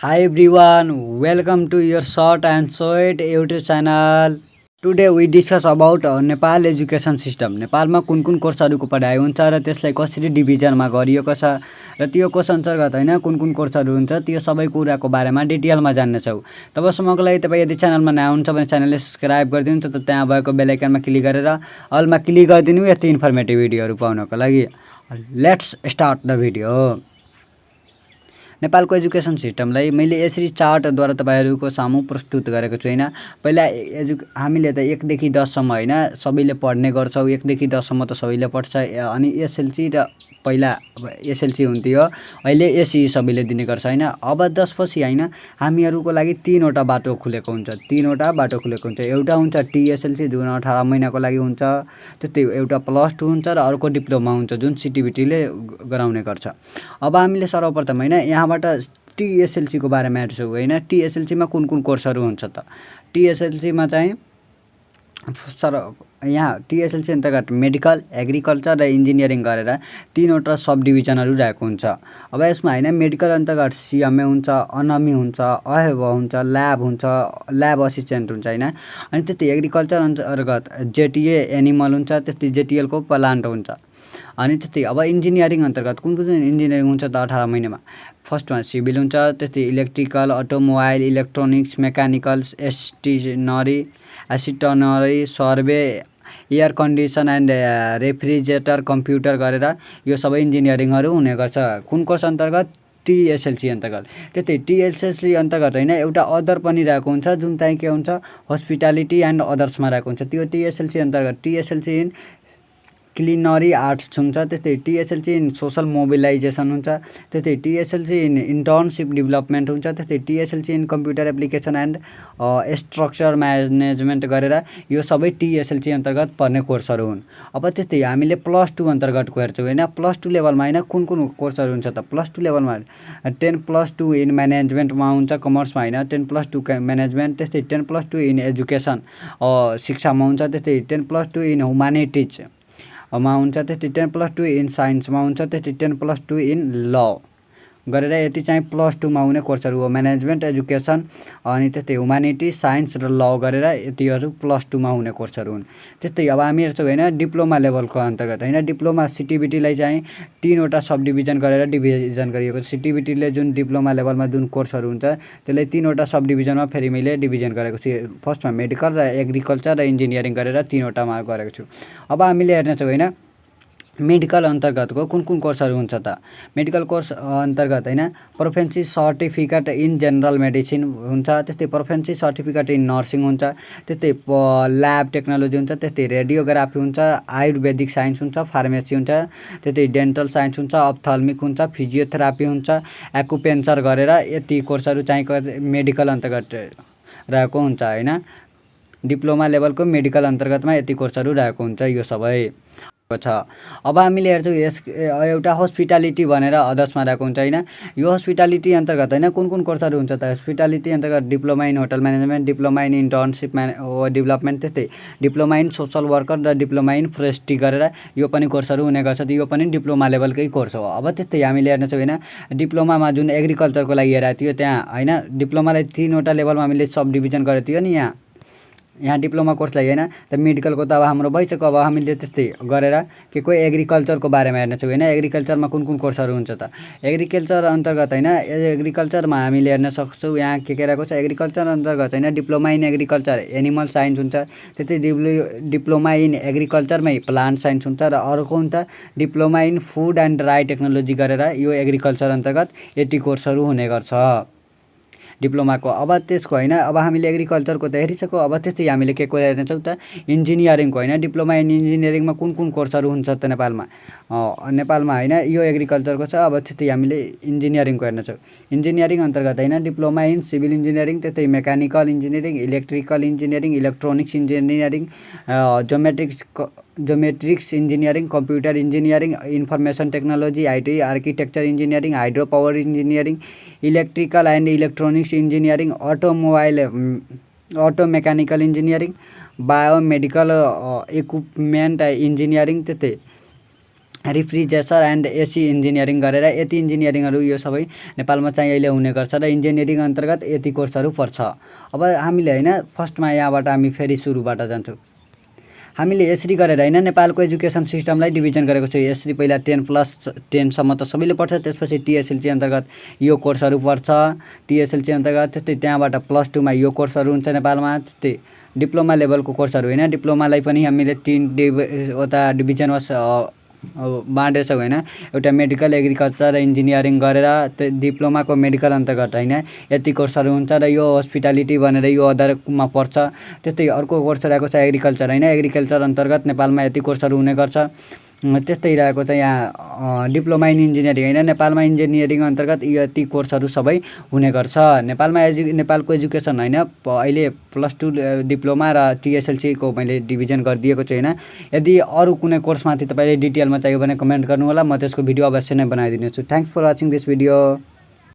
Hi welcome to your short and sweet YouTube channel. Today we discuss about uh, Nepal education system नेपालमा कुन कुन कोर्सहरूको पढाइ हुन्छ र त्यसलाई कसरी डिभिजनमा गरिएको छ र त्यो कोर्स अन्तर्गत होइन कुन कुन कोर्सहरू हुन्छ त्यो सबै कुराको बारेमा डिटेलमा जान्नेछौँ तबसम्मको लागि तपाईँ यदि च्यानलमा नयाँ हुनुहुन्छ भने च्यानलले सब्सक्राइब गरिदिनु त त्यहाँ भएको बेलायकनमा क्लिक गरेर अलमा क्लिक गरिदिनु यति इन्फर्मेटिभ भिडियोहरू पाउनको लागि। लेट्स स्टार्ट द भिडियो नेपालको एजुकेसन सिस्टमलाई मैले यसरी चार्टद्वारा तपाईँहरूको सामु प्रस्तुत गरेको छु होइन? पहिला एजु हामीले त एकदेखि दससम्म होइन? सबैले पढ्ने गर्छौँ एकदेखि दससम्म त सबैले पढ्छ। अनि एसएलसी र पहिला अब एसएलसी हुन्थ्यो अहिले एसई सबैले दिने गर्छ होइन? अब दसपछि होइन हामीहरूको लागि तिनवटा बाटो खुलेको हुन्छ। तिनवटा बाटो खुलेको हुन्छ। एउटा हुन्छ टिएसएलसी जुन अठार महिनाको लागि हुन्छ। त्यस्तै एउटा प्लस टू हुन्छ र अर्को डिप्लोमा हुन्छ जुन सिटिबिटीले गराउने गर्छ। अब हामीले सर्वप्रथम होइन यहाँबाट टिएसएलसीको बारेमा हेर्छौँ होइन? टिएसएलसीमा कुन कुन कोर्सहरू हुन्छ त? टिएसएलसीमा चाहिँ सर यहाँ टिएसएलसी अन्तर्गत मेडिकल एग्रिकल्चर र इन्जिनियरिङ गरेर तिनवटा सब डिभिजनहरू रहेको हुन्छ। अब यसमा होइन मेडिकल अन्तर्गत सिएमए हुन्छ अनमी हुन्छ अहेब हुन्छ ल्याब हुन्छ ल्याब असिस्टेन्ट हुन्छ होइन? अनि त्यस्तै एग्रिकल्चर अन्तर्गत जेटिए एनिमल हुन्छ त्यस्तै जेटिएलको प्लान्ट हुन्छ। अनि त्यस्तै अब इन्जिनियरिङ अन्तर्गत कुन कुन इन्जिनियरिङ हुन्छ त अठार महिनामा? फर्स्टमा सिभिल हुन्छ त्यस्तै इलेक्ट्रिकल अटोमोबाइल इलेक्ट्रोनिक्स मेकानिकल्स एस्टिनरी एसिटनरी survey air condition and refrigerator computer गरेर यो सबै इन्जिनियरिङहरू हुने गर्छ। कुन कोर्स अन्तर्गत? टिएसएलसी अन्तर्गत। त्यस्तै टिएसएलसी अन्तर्गत होइन एउटा अदर पनि रहेको हुन्छ जुन चाहिँ के हुन्छ हस्पिटालिटी एन्ड अदर्समा रहेको हुन्छ। त्यो टिएसएलसी अन्तर्गत। टिएसएलसी इन क्लिनरी आर्ट्स हुन्छ त्यस्तै टिएसएलसी इन सोसल मोबिलाइजेसन हुन्छ त्यस्तै टिएसएलसी इन इन्टर्नसिप डेभलपमेन्ट हुन्छ त्यस्तै TSLC in computer application and structure management गरेर यो सबै टिएसएलसी अन्तर्गत पर्ने कोर्सहरू हुन्। अब त्यस्तै हामीले प्लस टू अन्तर्गतको हेर्छौँ होइन? प्लस टू लेभलमा होइन? कुन कुन कोर्सहरू हुन्छ त? प्लस टू लेभलमा टेन प्लस टू इन म्यानेजमेन्टमा हुन्छ कमर्समा होइन? टेन प्लस टू म्यानेजमेन्ट त्यस्तै ten plus two in education शिक्षामा हुन्छ त्यस्तै ten plus two in humanities मा हुन्छ त्यति टेन प्लस टू इन साइन्समा हुन्छ त्यति टेन प्लस टू इन ल। गरेर यति चाहिँ प्लस टूमा हुने कोर्सहरू हो। म्यानेजमेन्ट एजुकेसन अनि त्यस्तै ह्युमानिटी साइन्स र ल गरेर यतिहरू प्लस टूमा हुने कोर्सहरू हुन्। त्यस्तै अब हामी हेर्छौँ होइन डिप्लोमा लेभलको अन्तर्गत होइन। डिप्लोमा सिटिबिटीलाई चाहिँ तिनवटा सब डिभिजन गरेर डिभिजन गरिएको छ। सिटिबिटीले जुन डिप्लोमा लेभलमा जुन कोर्सहरू हुन्छ त्यसलाई तिनवटा सब डिभिजनमा फेरि मैले डिभिजन गरेको छु। फर्स्टमा मेडिकल र एग्रिकल्चर र इन्जिनियरिङ गरेर तिनवटामा गरेको छु। अब हामीले हेर्नेछौँ होइन मेडिकल अन्तर्गतको कुन कुन कोर्सहरू हुन्छ त? मेडिकल कोर्स अन्तर्गत होइन proficiency certificate in general medicine हुन्छ त्यस्तै प्रोफेन्सी सर्टिफिकेट इन नर्सिङ हुन्छ त्यस्तै ल्याब टेक्नोलोजी हुन्छ त्यस्तै रेडियोग्राफी हुन्छ आयुर्वेदिक साइन्स हुन्छ फार्मेसी हुन्छ त्यस्तै डेन्टल साइन्स हुन्छ अप्थल्मिक हुन्छ फिजियोथेरापी हुन्छ एकुपेन्चर गरेर यति कोर्सहरू चाहिँ मेडिकल अन्तर्गत रहेको हुन्छ होइन? डिप्लोमा लेभलको मेडिकल अन्तर्गतमा यति कोर्सहरू रहेको हुन्छ यो सबै। छ। अब हामीले हेर्छौँ यस एउटा हस्पिटालिटी भनेर अदर्समा रहेको हुन्छ होइन? यो हस्पिटालिटी अन्तर्गत होइन? कुन कुन कोर्सहरू हुन्छ त? हस्पिटालिटी अन्तर्गत diploma in hotel management diploma in internship म्याने development त्यस्तै। डिप्लोमा इन सोसल वर्कर र डिप्लोमा इन फोरेस्ट्री गरेर यो पनि कोर्सहरू हुने गर्छ यो पनि डिप्लोमा लेभलकै कोर्स हो। अब त्यस्तै हामीले हेर्नेछौँ होइन? डिप्लोमामा जुन एग्रिकल्चरको लागि हेरेको थियो त्यहाँ होइन? डिप्लोमालाई तिनवटा लेभलमा हामीले सब डिभिजन गरेको थियो नि यहाँ। यहाँ डिप्लोमा कोर्सलाई होइन त मेडिकलको त अब हाम्रो भइसक्यो अब हामीले त्यस्तै गरेर के कोही एग्रिकल्चरको बारेमा हेर्नेछौँ होइन एग्रिकल्चरमा कुन कुन कोर्सहरू हुन्छ त। एग्रिकल्चर अन्तर्गत होइन एग्रिकल्चरमा हामीले हेर्न सक्छौँ यहाँ के के रहेको छ एग्रिकल्चर अन्तर्गत होइन diploma in agriculture animal science हुन्छ त्यस्तै डिप्लो डिप्लोमा इन एग्रिकल्चरमै प्लान्ट साइन्स हुन्छ र अर्को हुन्छ diploma in food and dry technology गरेर यो एग्रिकल्चर अन्तर्गत यति कोर्सहरू हुने गर्छ। डिप्लोमाको अब त्यसको होइन अब हामीले एग्रिकल्चरको त हेरिसक्यो अब त्यस्तै हामीले के को हेर्नेछौँ त इन्जिनियरिङको होइन डिप्लोमा इन इन्जिनियरिङमा कुन कुन कोर्सहरू हुन्छ त नेपालमा? नेपालमा होइन यो एग्रिकल्चरको छ अब त्यस्तै हामीले इन्जिनियरिङको हेर्नेछौँ इन्जिनियरिङ अन्तर्गत होइन डिप्लोमा इन सिभिल इन्जिनियरिङ त्यस्तै mechanical engineering electrical engineering electronics engineering geomatics geomatics engineering computer engineering information technology IT architecture engineering hydro power engineering electrical and electronics engineering automobile auto mechanical engineering biomedical equipment engineering त्यस्तै refrigerator and AC engineering गरेर यति इन्जिनियरिङहरू यो सबै नेपालमा चाहिँ अहिले हुने गर्छ र इन्जिनियरिङ अन्तर्गत यति कोर्सहरू पर्छ। अब हामीले होइन फर्स्टमा यहाँबाट हामी फेरि सुरुबाट जान्छौँ। हामीले यसरी गरेर होइन नेपालको एजुकेसन सिस्टमलाई डिभिजन गरेको छु। यसरी पहिला टेन प्लस टेनसम्म त सबैले पढ्छ त्यसपछि टिएसएलसी अन्तर्गत यो कोर्सहरू पर्छ। टिएसएलसी अन्तर्गत त्यस्तै त्यहाँबाट प्लस टूमा यो कोर्सहरू हुन्छ नेपालमा। त्यस्तै डिप्लोमा लेभलको कोर्सहरू होइन। डिप्लोमालाई पनि हामीले तिन डिभिवटा डिभिजनमा बाँडेछौँ होइन। एउटा मेडिकल एग्रिकल्चर इन्जिनियरिङ गरेर त्यो डिप्लोमाको मेडिकल अन्तर्गत होइन। यति कोर्सहरू हुन्छ र यो हस्पिटालिटी भनेर यो अदरमा पर्छ। त्यस्तै अर्को कोर्स रहेको छ एग्रिकल्चर होइन। एग्रिकल्चर अन्तर्गत नेपालमा यति कोर्सहरू हुने गर्छ। त्यस्तै रहेको छ यहाँ डिप्लोमा इन इन्जिनियरिङ होइन। नेपालमा इन्जिनियरिङ अन्तर्गत यति कोर्सहरू सबै हुने गर्छ। नेपालमा एजु नेपालको एजुकेसन होइन अहिले प्लस टू डिप्लोमा र टिएसएलसीको मैले डिभिजन गरिदिएको छु होइन। यदि अरू कुनै कोर्समाथि तपाईँले डिटेलमा चाहियो भने कमेन्ट गर्नु होला म त्यसको भिडियो अवश्य नै बनाइदिनेछु। Thanks for watching this video